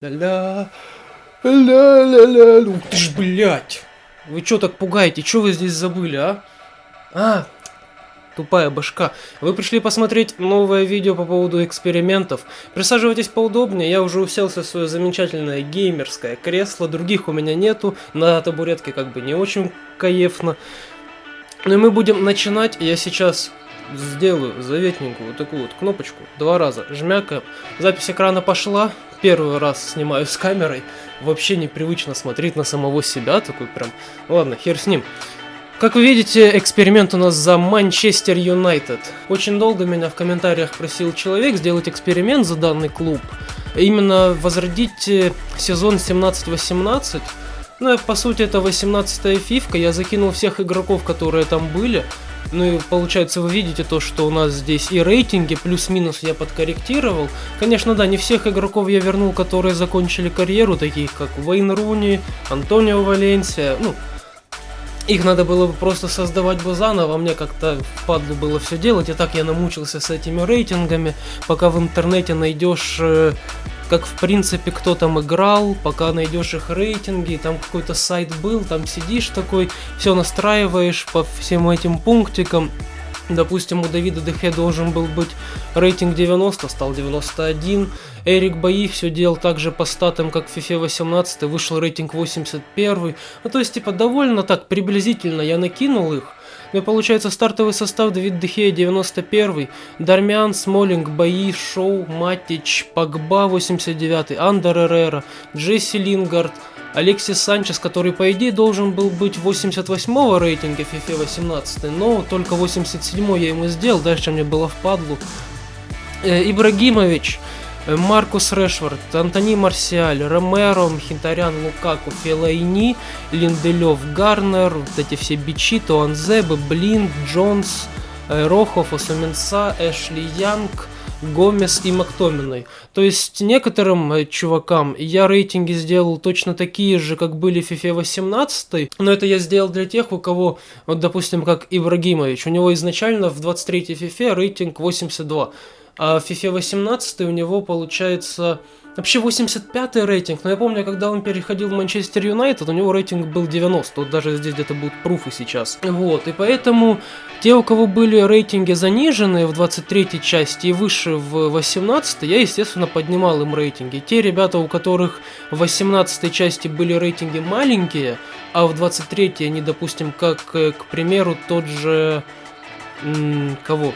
Ля-ля, ля-ля-ля, ух ты ж, блядь. Вы чё так пугаете? Чё вы здесь забыли, а? А, тупая башка. Вы пришли посмотреть новое видео по поводу экспериментов. Присаживайтесь поудобнее, я уже уселся в свое замечательное геймерское кресло. Других у меня нету, на табуретке как бы не очень кайфно. Но мы будем начинать. Я сейчас сделаю заветненькую вот такую вот кнопочку. Два раза жмякаем. Запись экрана пошла первый раз снимаю с камерой, вообще непривычно смотреть на самого себя, такой прям, ладно, хер с ним. Как вы видите, эксперимент у нас за Манчестер Юнайтед. Очень долго меня в комментариях просил человек сделать эксперимент за данный клуб. Именно возродить э, сезон 17-18. Ну, по сути, это 18-я фифка. Я закинул всех игроков, которые там были. Ну и получается вы видите то, что у нас здесь и рейтинги, плюс-минус я подкорректировал. Конечно, да, не всех игроков я вернул, которые закончили карьеру, таких как Вейн Руни, Антонио Валенсия, ну, их надо было бы просто создавать бы заново, мне как-то впадло было все делать, и так я намучился с этими рейтингами, пока в интернете найдешь э, как в принципе кто там играл, пока найдешь их рейтинги, там какой-то сайт был, там сидишь такой, все настраиваешь по всем этим пунктикам. Допустим, у Давида Дехе должен был быть рейтинг 90, стал 91. Эрик Бои все делал так же по статам, как в FIFA 18, вышел рейтинг 81. Ну, то есть, типа, довольно так приблизительно я накинул их. Ну и получается стартовый состав Давид Дехея 91, Дармян, Смолинг, Бои, Шоу, Матич, Пагба 89, Андер Эррера, Джесси Лингард, Алексис Санчес, который по идее должен был быть 88 рейтинга FIFA 18, но только 87 я ему сделал, дальше мне было впадлу. Э, Ибрагимович, Маркус Решфорд, Антони Марсиаль, Ромеро, Мхинтарян, Лукаку, Фелайни, Линделев, Гарнер, вот эти все бичи, Туанзебы, Блин, Джонс, э, Рохов, Осуменса, Эшли Янг, Гомес и Мактоминой. То есть некоторым э, чувакам я рейтинги сделал точно такие же, как были в FIFA 18, но это я сделал для тех, у кого, вот допустим, как Ибрагимович, у него изначально в 23-й FIFA рейтинг 82. А в FIFA 18 у него получается вообще 85 рейтинг, но я помню, когда он переходил в Манчестер Юнайтед, у него рейтинг был 90, вот даже здесь где-то будут пруфы сейчас. Вот, и поэтому те, у кого были рейтинги заниженные в 23 части и выше в 18, я, естественно, поднимал им рейтинги. Те ребята, у которых в 18 части были рейтинги маленькие, а в 23 они, допустим, как, э, к примеру, тот же... Кого?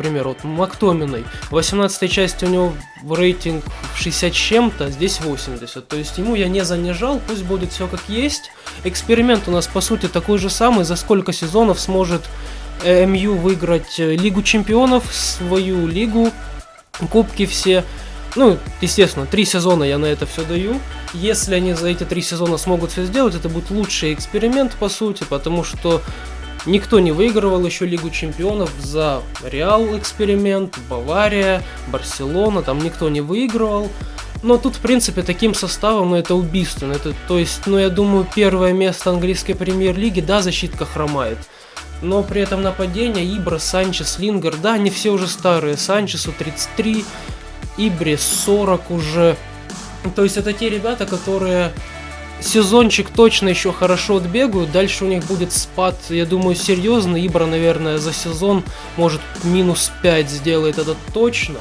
Примеру, вот Мактоминой. В 18 части у него рейтинг 60 чем-то, здесь 80. То есть ему я не занижал, пусть будет все как есть. Эксперимент у нас по сути такой же самый, за сколько сезонов сможет МЮ выиграть э, Лигу Чемпионов, свою лигу, кубки все. Ну, естественно, три сезона я на это все даю. Если они за эти три сезона смогут все сделать, это будет лучший эксперимент, по сути, потому что Никто не выигрывал еще Лигу Чемпионов за Реал эксперимент, Бавария, Барселона, там никто не выигрывал. Но тут, в принципе, таким составом, ну, это убийственно. Это, то есть, ну, я думаю, первое место английской премьер-лиги, да, защитка хромает. Но при этом нападение Ибра, Санчес, Лингер, да, они все уже старые. Санчесу 33, Ибре 40 уже. То есть это те ребята, которые сезончик точно еще хорошо отбегают, дальше у них будет спад, я думаю, серьезный. Ибра, наверное, за сезон может минус 5 сделает это точно.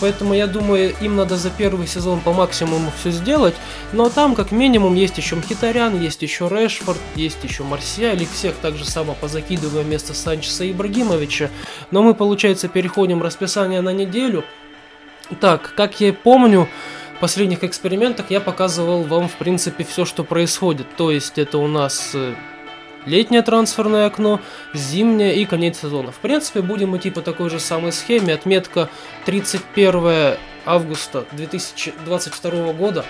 Поэтому я думаю, им надо за первый сезон по максимуму все сделать. Но там, как минимум, есть еще Мхитарян, есть еще Решфорд, есть еще Марсиаль. Их всех так же само позакидываем вместо Санчеса и Ибрагимовича. Но мы, получается, переходим расписание на неделю. Так, как я помню, последних экспериментах я показывал вам, в принципе, все, что происходит. То есть это у нас э, летнее трансферное окно, зимнее и конец сезона. В принципе, будем идти по такой же самой схеме. Отметка 31 августа 2022 года.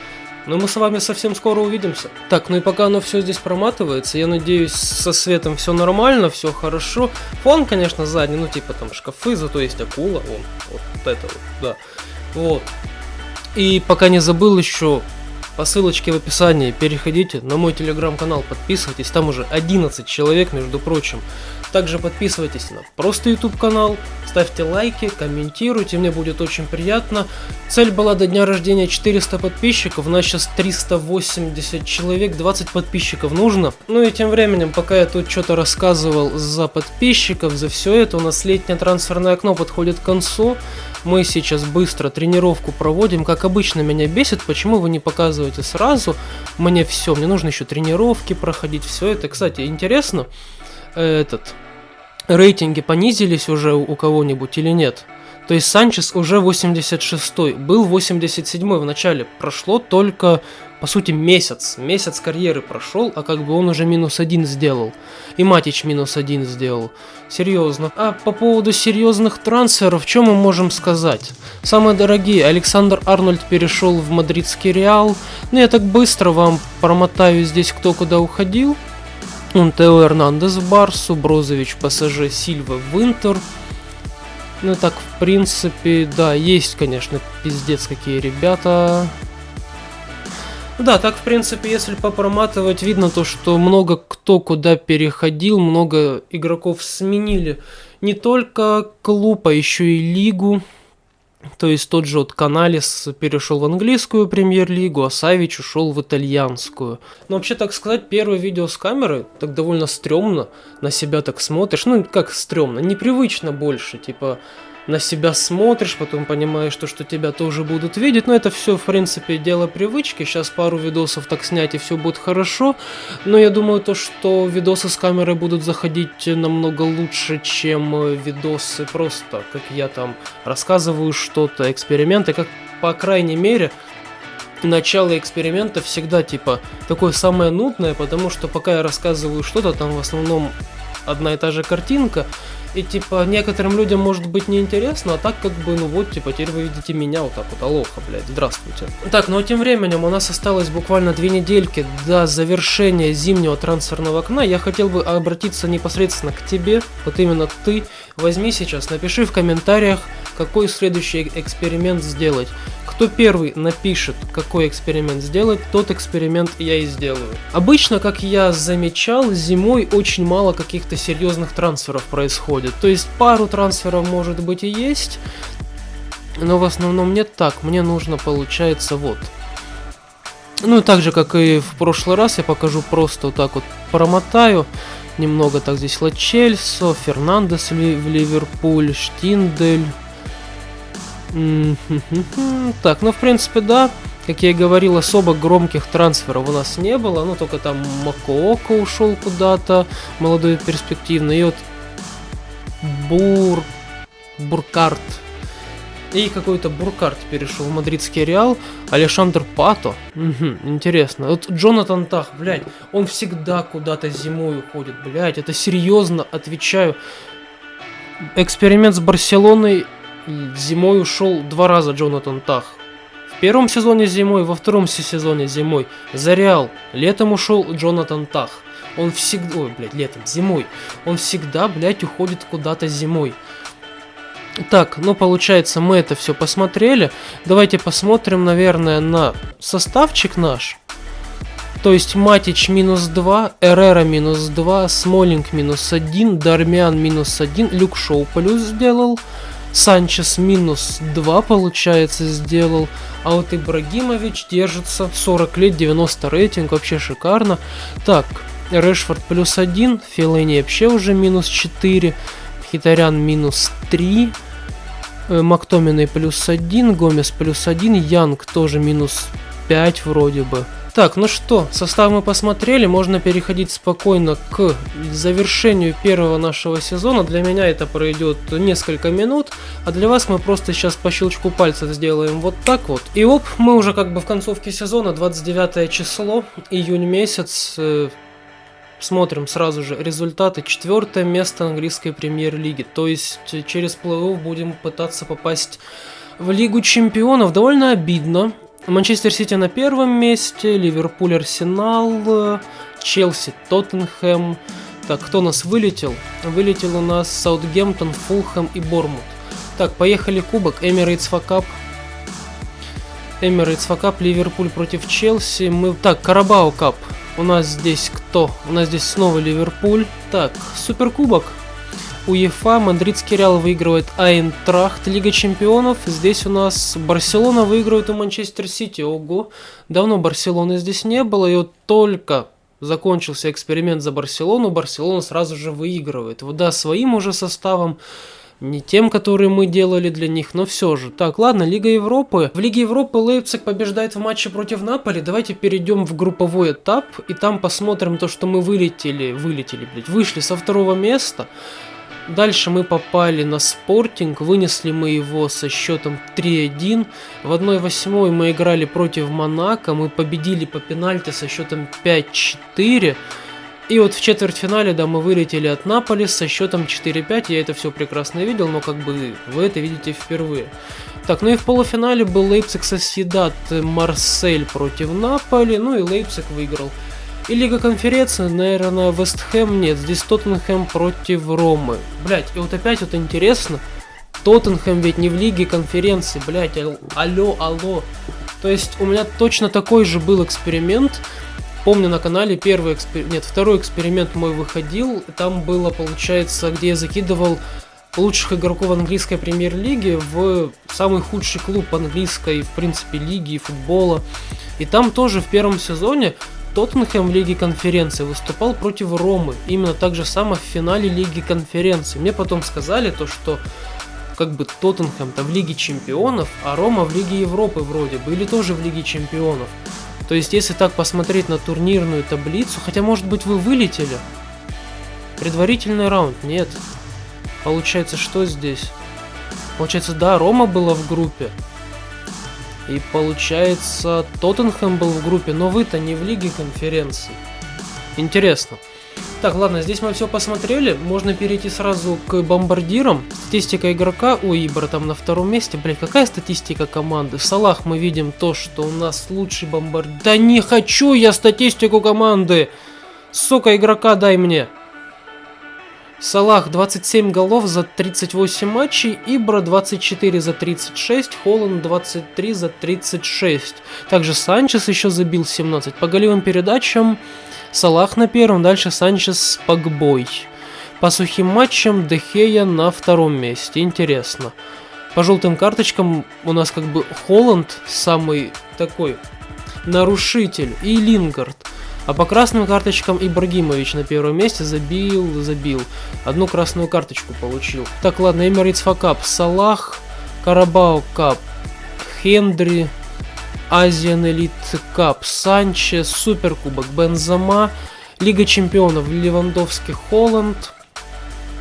Но мы с вами совсем скоро увидимся. Так, ну и пока оно все здесь проматывается, я надеюсь, со светом все нормально, все хорошо. Фон, конечно, задний, ну типа там шкафы, зато есть акула, вон, вот это вот, да. Вот. И пока не забыл еще, по ссылочке в описании переходите на мой телеграм-канал, подписывайтесь, там уже 11 человек, между прочим. Также подписывайтесь на просто YouTube канал, ставьте лайки, комментируйте, мне будет очень приятно. Цель была до дня рождения 400 подписчиков, у нас сейчас 380 человек, 20 подписчиков нужно. Ну и тем временем, пока я тут что-то рассказывал за подписчиков, за все это, у нас летнее трансферное окно подходит к концу. Мы сейчас быстро тренировку проводим. Как обычно меня бесит, почему вы не показываете сразу мне все. Мне нужно еще тренировки проходить, все это. Кстати, интересно, этот рейтинги понизились уже у кого-нибудь или нет? То есть Санчес уже 86-й, был 87-й в начале. Прошло только, по сути, месяц. Месяц карьеры прошел, а как бы он уже минус один сделал. И Матич минус один сделал. Серьезно. А по поводу серьезных трансферов, что мы можем сказать? Самые дорогие, Александр Арнольд перешел в мадридский Реал. Ну я так быстро вам промотаю здесь, кто куда уходил. Он Тео Эрнандес Барсу, Брозович ПСЖ, Сильва в Интер. Ну так, в принципе, да, есть, конечно, пиздец какие ребята. Да, так, в принципе, если попроматывать, видно то, что много кто куда переходил, много игроков сменили. Не только клуб, а еще и лигу. То есть тот же вот Каналис перешел в английскую премьер-лигу, а Савич ушел в итальянскую. Но вообще, так сказать, первое видео с камеры так довольно стрёмно, на себя так смотришь. Ну, как стрёмно, непривычно больше, типа на себя смотришь, потом понимаешь, то, что тебя тоже будут видеть. Но это все, в принципе, дело привычки. Сейчас пару видосов так снять, и все будет хорошо. Но я думаю, то, что видосы с камерой будут заходить намного лучше, чем э, видосы просто, как я там рассказываю что-то, эксперименты, как, по крайней мере, начало эксперимента всегда, типа, такое самое нудное, потому что пока я рассказываю что-то, там в основном одна и та же картинка, и типа некоторым людям может быть неинтересно, а так как бы, ну вот, типа, теперь вы видите меня вот так вот, алоха, блядь, здравствуйте. Так, ну а тем временем у нас осталось буквально две недельки до завершения зимнего трансферного окна. Я хотел бы обратиться непосредственно к тебе, вот именно ты. Возьми сейчас, напиши в комментариях, какой следующий эксперимент сделать. Кто первый напишет, какой эксперимент сделать, тот эксперимент я и сделаю. Обычно, как я замечал, зимой очень мало каких-то серьезных трансферов происходит. То есть пару трансферов может быть и есть, но в основном нет так. Мне нужно, получается, вот. Ну, так же, как и в прошлый раз, я покажу просто вот так вот промотаю. Немного. Так здесь Лачельсо, Фернандес в Ливерпуль, Штиндель, так, ну в принципе да, как я и говорил, особо громких трансферов у нас не было, ну только там Макоока ушел куда-то, молодой перспективный, и вот Бур... Буркарт, и какой-то Буркарт перешел в мадридский Реал. Алешандр Пато. Угу, интересно. Вот Джонатан Тах, блядь, он всегда куда-то зимой уходит, блядь. Это серьезно, отвечаю. Эксперимент с Барселоной зимой ушел два раза Джонатан Тах. В первом сезоне зимой, во втором сезоне зимой. За Реал. Летом ушел Джонатан Тах. Он всегда... Ой, блядь, летом, зимой. Он всегда, блядь, уходит куда-то зимой. Так, ну получается мы это все посмотрели. Давайте посмотрим, наверное, на составчик наш. То есть Матич минус 2, Эрера минус 2, Смолинг минус 1, Дармиан минус 1, Люк Шоу плюс сделал. Санчес минус 2, получается, сделал. А вот Ибрагимович держится. 40 лет, 90 рейтинг, вообще шикарно. Так, Решфорд плюс 1, Филейни вообще уже минус 4, Хитарян минус 3, э, Мактоминой плюс 1, Гомес плюс 1, Янг тоже минус 5 вроде бы. Так, ну что, состав мы посмотрели, можно переходить спокойно к завершению первого нашего сезона. Для меня это пройдет несколько минут, а для вас мы просто сейчас по щелчку пальца сделаем вот так вот. И оп, мы уже как бы в концовке сезона, 29 число, июнь месяц. Э, смотрим сразу же результаты. Четвертое место английской премьер-лиги. То есть через плей-офф будем пытаться попасть в Лигу чемпионов. Довольно обидно. Манчестер Сити на первом месте, Ливерпуль, Арсенал, Челси, Тоттенхэм. Так, кто у нас вылетел? Вылетел у нас Саутгемптон, Фулхэм и Бормут. Так, поехали кубок, Эмирейтс Факап. Эмирейтс Факап, Ливерпуль против Челси. Мы... Так, Карабао Кап. У нас здесь кто? У нас здесь снова Ливерпуль. Так, Суперкубок. УЕФА, Мадридский Реал выигрывает Айнтрахт, Лига Чемпионов. Здесь у нас Барселона выигрывает у Манчестер Сити. Ого, давно Барселоны здесь не было, и вот только закончился эксперимент за Барселону, Барселона сразу же выигрывает. Вот да, своим уже составом, не тем, которые мы делали для них, но все же. Так, ладно, Лига Европы. В Лиге Европы Лейпциг побеждает в матче против Наполи. Давайте перейдем в групповой этап, и там посмотрим то, что мы вылетели, вылетели, блядь, вышли со второго места. Дальше мы попали на спортинг, вынесли мы его со счетом 3-1. В 1-8 мы играли против Монако, мы победили по пенальти со счетом 5-4. И вот в четвертьфинале, да, мы вылетели от Наполи со счетом 4-5. Я это все прекрасно видел, но как бы вы это видите впервые. Так, ну и в полуфинале был Лейпциг Соседат Марсель против Наполи, ну и Лейпциг выиграл. И Лига Конференции, наверное, Вестхэм нет. Здесь Тоттенхэм против Ромы. Блять, и вот опять вот интересно. Тоттенхэм ведь не в Лиге Конференции, блять, алло, алло. То есть у меня точно такой же был эксперимент. Помню на канале первый эксперимент, нет, второй эксперимент мой выходил. Там было, получается, где я закидывал лучших игроков английской премьер-лиги в самый худший клуб английской, в принципе, лиги и футбола. И там тоже в первом сезоне Тоттенхэм в Лиге Конференции выступал против Ромы, именно так же само в финале Лиги Конференции. Мне потом сказали то, что как бы Тоттенхэм-то в Лиге Чемпионов, а Рома в Лиге Европы вроде бы, или тоже в Лиге Чемпионов. То есть, если так посмотреть на турнирную таблицу, хотя, может быть, вы вылетели? Предварительный раунд? Нет. Получается, что здесь? Получается, да, Рома была в группе, и получается, Тоттенхэм был в группе, но вы-то не в Лиге конференций. Интересно. Так, ладно, здесь мы все посмотрели. Можно перейти сразу к бомбардирам. Статистика игрока у Ибра там на втором месте. Блять, какая статистика команды? В Салах мы видим то, что у нас лучший бомбардир. Да не хочу я статистику команды! Сука, игрока дай мне! Салах 27 голов за 38 матчей, Ибра 24 за 36, Холланд 23 за 36. Также Санчес еще забил 17. По голевым передачам Салах на первом, дальше Санчес с Погбой. По сухим матчам Дехея на втором месте. Интересно. По желтым карточкам у нас как бы Холланд самый такой нарушитель и Лингард. А по красным карточкам Ибрагимович на первом месте забил, забил. Одну красную карточку получил. Так, ладно, Эмирейтс Факап, Салах, Карабау Кап, Хендри, Азиан Элит Кап, Санчес, Суперкубок, Бензама, Лига Чемпионов, Левандовский, Холланд,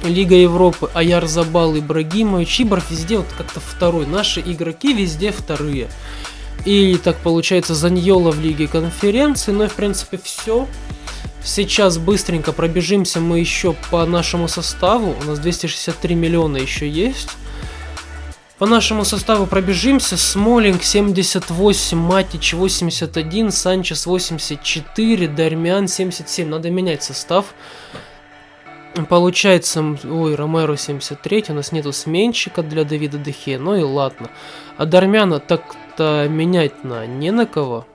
Лига Европы, Аяр Забал, Ибрагимович, Ибров везде вот как-то второй. Наши игроки везде вторые. И так получается Заньола в Лиге Конференции. Ну и в принципе все. Сейчас быстренько пробежимся мы еще по нашему составу. У нас 263 миллиона еще есть. По нашему составу пробежимся. Смолинг 78, Матич 81, Санчес 84, Дармиан 77. Надо менять состав. Получается, ой, Ромеро 73, у нас нету сменщика для Давида Дехе, ну и ладно. А Дармяна так-то менять на не на кого.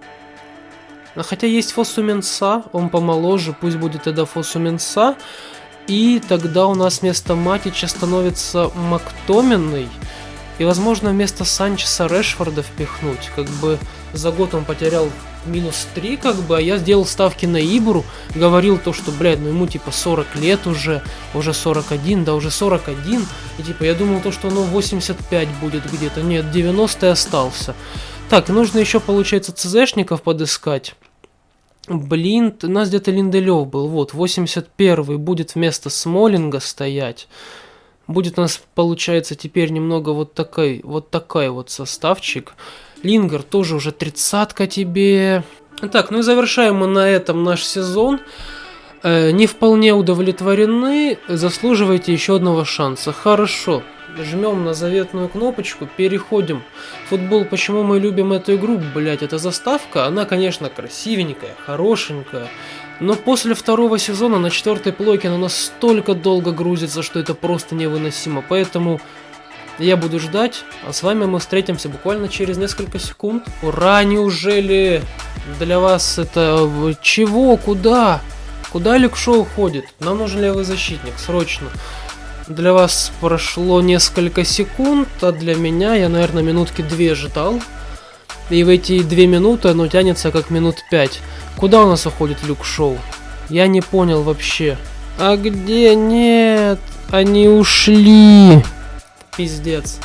А хотя есть Фосуменса, он помоложе, пусть будет тогда Фосуменса. И тогда у нас вместо Матича становится Мактоминный. И, возможно, вместо Санчеса Решфорда впихнуть. Как бы за год он потерял минус 3, как бы, а я сделал ставки на Ибру, говорил то, что, блядь, ну ему типа 40 лет уже, уже 41, да уже 41, и типа я думал то, что оно 85 будет где-то, нет, 90 остался. Так, нужно еще, получается, ЦЗшников подыскать. Блин, у нас где-то Линделев был, вот, 81 будет вместо Смолинга стоять. Будет у нас, получается, теперь немного вот такой, вот такой вот составчик. Лингер тоже уже тридцатка тебе. Так, ну и завершаем мы на этом наш сезон. Э, не вполне удовлетворены, заслуживаете еще одного шанса. Хорошо, жмем на заветную кнопочку, переходим. Футбол, почему мы любим эту игру, блять, это заставка, она, конечно, красивенькая, хорошенькая. Но после второго сезона на четвертой плойке она настолько долго грузится, что это просто невыносимо. Поэтому я буду ждать, а с вами мы встретимся буквально через несколько секунд. Ура, неужели для вас это... Чего? Куда? Куда Люк Шоу ходит? Нам нужен левый защитник, срочно. Для вас прошло несколько секунд, а для меня я, наверное, минутки две ждал. И в эти две минуты оно тянется как минут пять. Куда у нас уходит Люк Шоу? Я не понял вообще. А где? Нет, они ушли. Пиздец.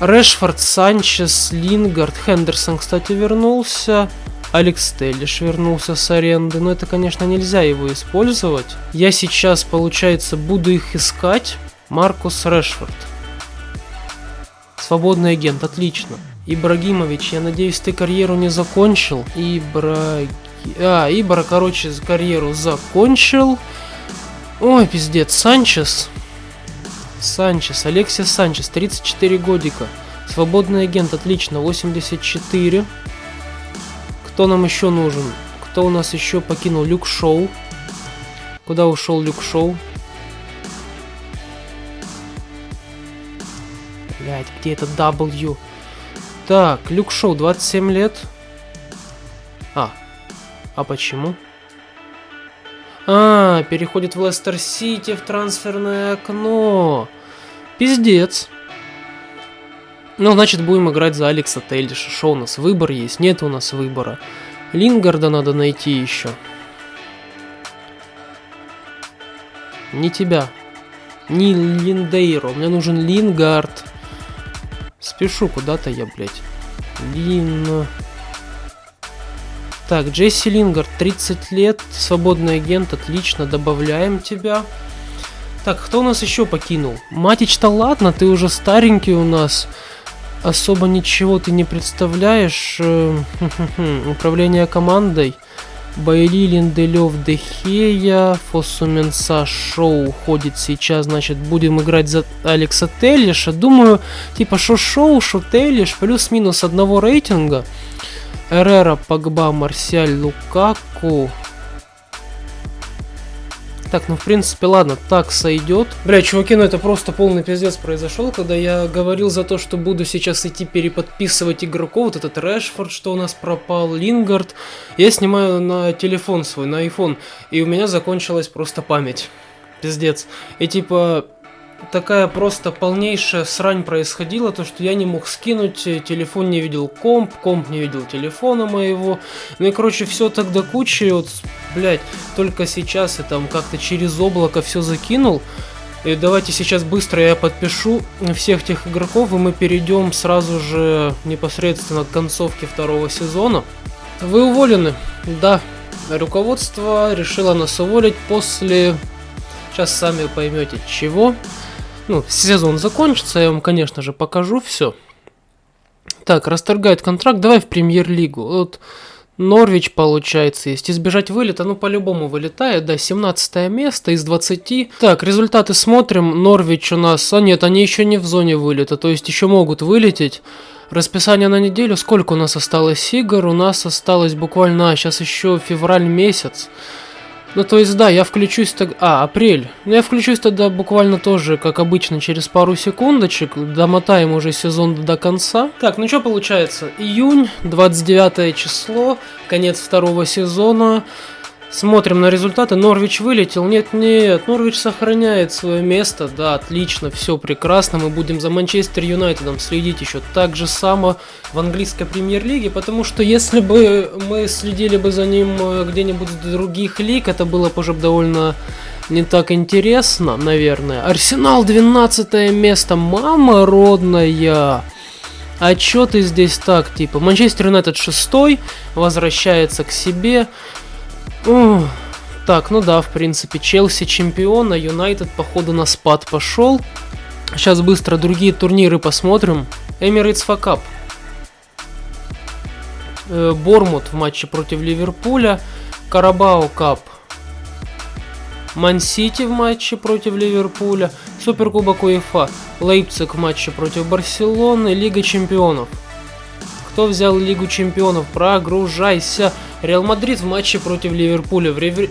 Решфорд, Санчес, Лингард, Хендерсон, кстати, вернулся. Алекс Теллиш вернулся с аренды, но это, конечно, нельзя его использовать. Я сейчас, получается, буду их искать. Маркус Решфорд. Свободный агент, отлично. Ибрагимович, я надеюсь, ты карьеру не закончил. Ибраги... А, Ибра, короче, карьеру закончил. Ой, пиздец, Санчес. Санчес, Алексис Санчес, 34 годика. Свободный агент, отлично, 84. Кто нам еще нужен? Кто у нас еще покинул? Люк Шоу. Куда ушел Люк Шоу? Блять, где это W? Так, Люк Шоу, 27 лет. А, а почему? А, переходит в Лестер Сити в трансферное окно. Пиздец. Ну, значит, будем играть за Алекса Тейлиша. Что у нас? Выбор есть? Нет у нас выбора. Лингарда надо найти еще. Не тебя. Не Линдейро. Мне нужен Лингард. Спешу куда-то я, блядь. Лин... Так, Джесси Лингард, 30 лет, свободный агент, отлично, добавляем тебя. Так, кто у нас еще покинул? Матич-то ладно, ты уже старенький у нас особо ничего ты не представляешь. Э, управление командой. Байли, Линделев, Дехея, Фосуменса, Шоу уходит сейчас, значит, будем играть за Алекса Теллиша. Думаю, типа, шо Шоу, шо Теллиш, плюс-минус одного рейтинга. Эрера, Погба, Марсиаль, Лукаку. Так, ну в принципе, ладно, так сойдет. Бля, чуваки, ну это просто полный пиздец произошел, когда я говорил за то, что буду сейчас идти переподписывать игроков, вот этот Решфорд, что у нас пропал, Лингард. Я снимаю на телефон свой, на iPhone, и у меня закончилась просто память. Пиздец. И типа, такая просто полнейшая срань происходила, то что я не мог скинуть, э, телефон не видел комп, комп не видел телефона моего. Ну и короче, все тогда куча, и вот, блядь, только сейчас я там как-то через облако все закинул. И давайте сейчас быстро я подпишу всех тех игроков, и мы перейдем сразу же непосредственно к концовке второго сезона. Вы уволены, да. Руководство решило нас уволить после... Сейчас сами поймете чего ну, сезон закончится, я вам, конечно же, покажу все. Так, расторгает контракт, давай в премьер-лигу. Вот Норвич, получается, есть. Избежать вылета, ну, по-любому вылетает, да, 17 место из 20. Так, результаты смотрим. Норвич у нас... А нет, они еще не в зоне вылета, то есть еще могут вылететь. Расписание на неделю. Сколько у нас осталось игр? У нас осталось буквально... А, сейчас еще февраль месяц. Ну, то есть, да, я включусь тогда... А, апрель. Ну, я включусь тогда буквально тоже, как обычно, через пару секундочек. Домотаем уже сезон до конца. Так, ну что получается? Июнь, 29 число, конец второго сезона. Смотрим на результаты. Норвич вылетел. Нет, нет, Норвич сохраняет свое место. Да, отлично, все прекрасно. Мы будем за Манчестер Юнайтедом следить еще так же само в английской премьер-лиге. Потому что если бы мы следили бы за ним э, где-нибудь в других лиг, это было бы уже довольно не так интересно, наверное. Арсенал 12 место. Мама родная. А чё ты здесь так, типа? Манчестер Юнайтед шестой, возвращается к себе. Так, ну да, в принципе, Челси чемпион, а Юнайтед, походу, на спад пошел. Сейчас быстро другие турниры посмотрим. Emirates FA Cup. Э, Борнмут в матче против Ливерпуля. Carabao Cup. Ман-Сити в матче против Ливерпуля. Суперкубок УЕФА. Лейпциг в матче против Барселоны. Лига чемпионов. Кто взял Лигу чемпионов? Прогружайся. Реал Мадрид в матче против Ливерпуля. В Ривер...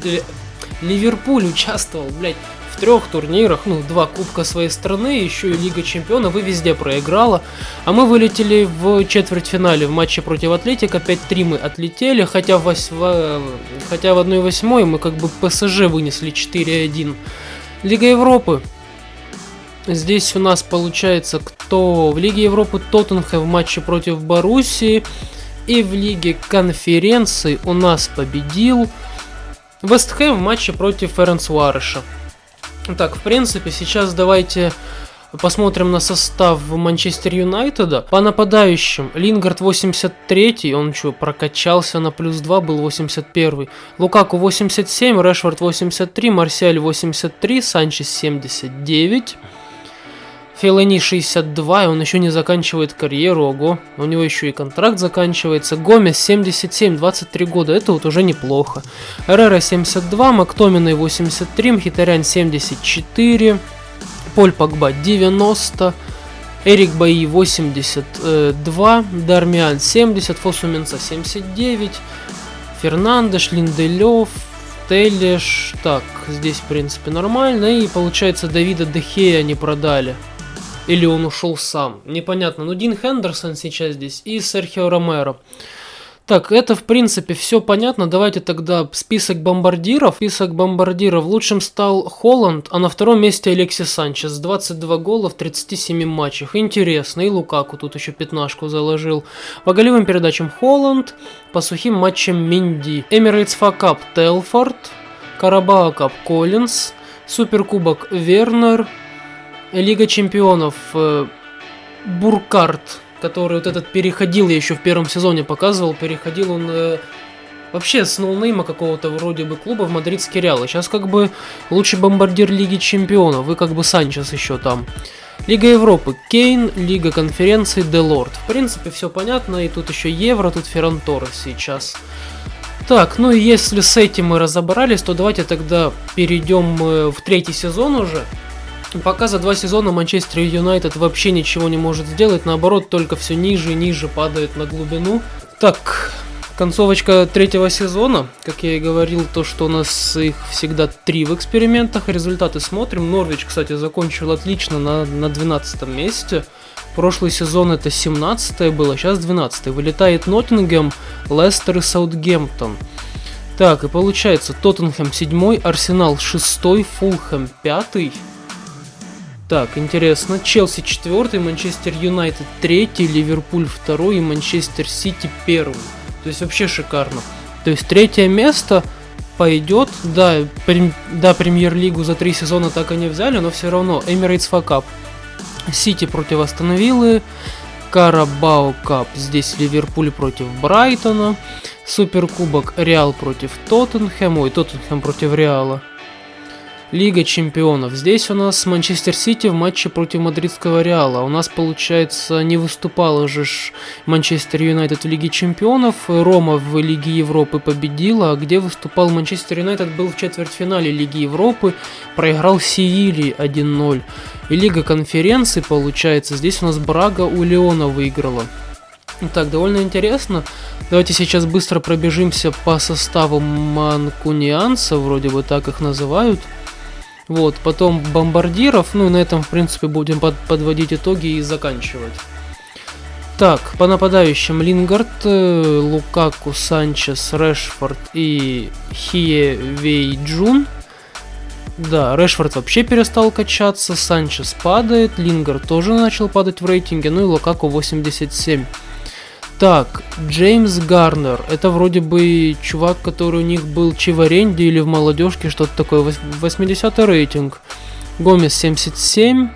Ливерпуль участвовал, блядь, в трех турнирах, ну, два кубка своей страны, еще и Лига Чемпионов, и везде проиграла. А мы вылетели в четвертьфинале в матче против Атлетика, 5-3 мы отлетели, хотя в, вось... хотя в 1-8 мы как бы ПСЖ вынесли 4-1. Лига Европы. Здесь у нас получается, кто в Лиге Европы Тоттенхэм в матче против Боруссии. И в Лиге Конференции у нас победил Вестхэм в матче против Ференцвареша. Так, в принципе, сейчас давайте посмотрим на состав Манчестер Юнайтеда. По нападающим, Лингард 83, он что, прокачался на плюс 2, был 81. Лукаку 87, Решфорд 83, Марсиаль 83, Санчес 79. Фелани 62, и он еще не заканчивает карьеру, ого. У него еще и контракт заканчивается. Гомес 77, 23 года, это вот уже неплохо. Эрера 72, Мактоминой 83, Мхитарян 74, Поль Погба 90, Эрик Баи 82, Дармиан 70, Фосуменца 79, Фернандеш, Линделев, Телеш, так, здесь в принципе нормально, и получается Давида Дехея не продали. Или он ушел сам. Непонятно. Ну, Дин Хендерсон сейчас здесь и Серхио Ромеро. Так, это в принципе все понятно. Давайте тогда список бомбардиров. Список бомбардиров. Лучшим стал Холланд, а на втором месте Алексис Санчес. 22 гола в 37 матчах. Интересно. И Лукаку тут еще пятнашку заложил. По голевым передачам Холланд. По сухим матчам Минди. Эмирейтс Факап Телфорд. Карабао Кап Коллинз. Суперкубок Вернер. Лига чемпионов э, Буркарт, который вот этот переходил, я еще в первом сезоне показывал, переходил он э, вообще с ноунейма какого-то вроде бы клуба в мадридский Реал. сейчас как бы лучший бомбардир Лиги чемпионов, вы как бы Санчес еще там. Лига Европы Кейн, Лига конференции Делорд. В принципе, все понятно, и тут еще Евро, тут Ферран сейчас. Так, ну и если с этим мы разобрались, то давайте тогда перейдем э, в третий сезон уже. Пока за два сезона Манчестер Юнайтед вообще ничего не может сделать, наоборот, только все ниже и ниже падает на глубину. Так, концовочка третьего сезона, как я и говорил, то, что у нас их всегда три в экспериментах, результаты смотрим. Норвич, кстати, закончил отлично на, на 12 месте. Прошлый сезон это 17 было, сейчас 12 Вылетает Ноттингем, Лестер и Саутгемптон. Так, и получается, Тоттенхэм 7, Арсенал 6, Фулхэм 5, так, интересно. Челси четвертый, Манчестер Юнайтед третий, Ливерпуль второй и Манчестер Сити первый. То есть вообще шикарно. То есть третье место пойдет. Да, прем, да, премьер-лигу за три сезона так и не взяли, но все равно. Эмирейтс Факап. Сити против Астон Виллы. Карабао Кап. Здесь Ливерпуль против Брайтона. Суперкубок Реал против Тоттенхэма. Ой, Тоттенхэм против Реала. Лига чемпионов. Здесь у нас Манчестер Сити в матче против Мадридского Реала. У нас, получается, не выступал же Манчестер Юнайтед в Лиге чемпионов. Рома в Лиге Европы победила. А где выступал Манчестер Юнайтед был в четвертьфинале Лиги Европы. Проиграл Севильи 1-0. И Лига конференции, получается, здесь у нас Брага у Леона выиграла. Так, довольно интересно. Давайте сейчас быстро пробежимся по составу манкунианцев, вроде бы так их называют. Вот, потом бомбардиров, ну и на этом, в принципе, будем под подводить итоги и заканчивать. Так, по нападающим Лингард, э, Лукаку, Санчес, Решфорд и Хие Вей Джун. Да, Решфорд вообще перестал качаться, Санчес падает, Лингард тоже начал падать в рейтинге, ну и Лукаку 87. Так, Джеймс Гарнер. Это вроде бы чувак, который у них был чи в аренде или в молодежке, что-то такое. 80 рейтинг. Гомес 77.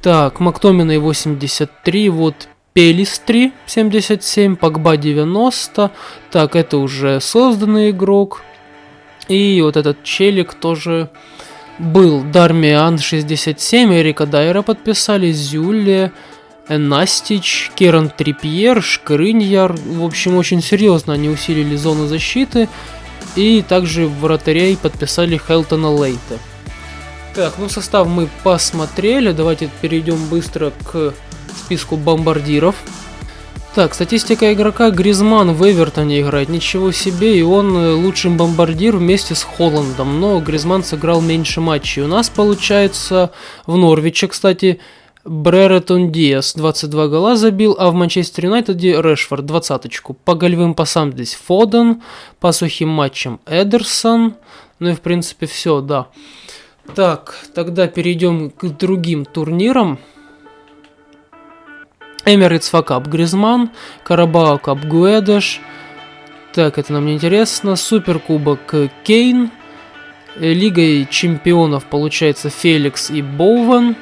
Так, Мактоминой 83. Вот Пелистри 77. Погба 90. Так, это уже созданный игрок. И вот этот челик тоже был. Дармиан 67. Эрика Дайера подписали. Зюле. Настич, Керан Трипьер, Шкрыньяр. В общем, очень серьезно они усилили зону защиты. И также вратарей подписали Хелтона Лейта. Так, ну состав мы посмотрели. Давайте перейдем быстро к списку бомбардиров. Так, статистика игрока Гризман в Эвертоне играет, ничего себе, и он э, лучший бомбардир вместе с Холландом, но Гризман сыграл меньше матчей. У нас получается в Норвиче, кстати, Бреретон Диас 22 гола забил, а в Манчестер Юнайтеде Решфорд 20 По голевым пасам здесь Фоден, по сухим матчам Эдерсон. Ну и в принципе все, да. Так, тогда перейдем к другим турнирам. Эмирейтс Факап Гризман, Карабао Кап Гуэдеш. Так, это нам не интересно. Суперкубок Кейн. Лигой чемпионов получается Феликс и Боуван.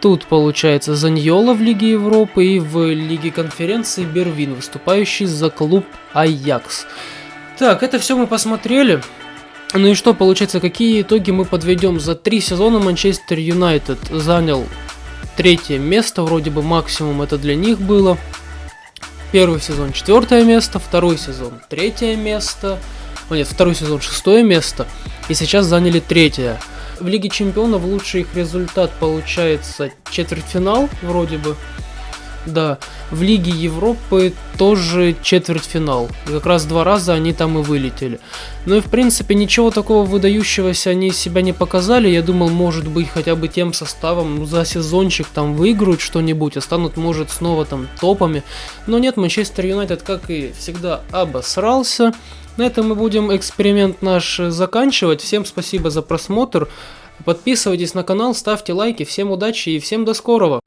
Тут получается Заньола в Лиге Европы и в Лиге конференции Бервин, выступающий за клуб Аякс. Так, это все мы посмотрели. Ну и что, получается, какие итоги мы подведем? За три сезона Манчестер Юнайтед занял третье место, вроде бы максимум это для них было. Первый сезон четвертое место, второй сезон третье место, о нет, второй сезон шестое место, и сейчас заняли третье. В Лиге Чемпионов лучший их результат получается четвертьфинал, вроде бы. Да, в Лиге Европы тоже четвертьфинал. Как раз два раза они там и вылетели. Ну и в принципе ничего такого выдающегося они себя не показали. Я думал, может быть, хотя бы тем составом ну, за сезончик там выиграют что-нибудь, а станут, может, снова там топами. Но нет, Манчестер Юнайтед, как и всегда, обосрался. На этом мы будем эксперимент наш заканчивать. Всем спасибо за просмотр. Подписывайтесь на канал, ставьте лайки. Всем удачи и всем до скорого.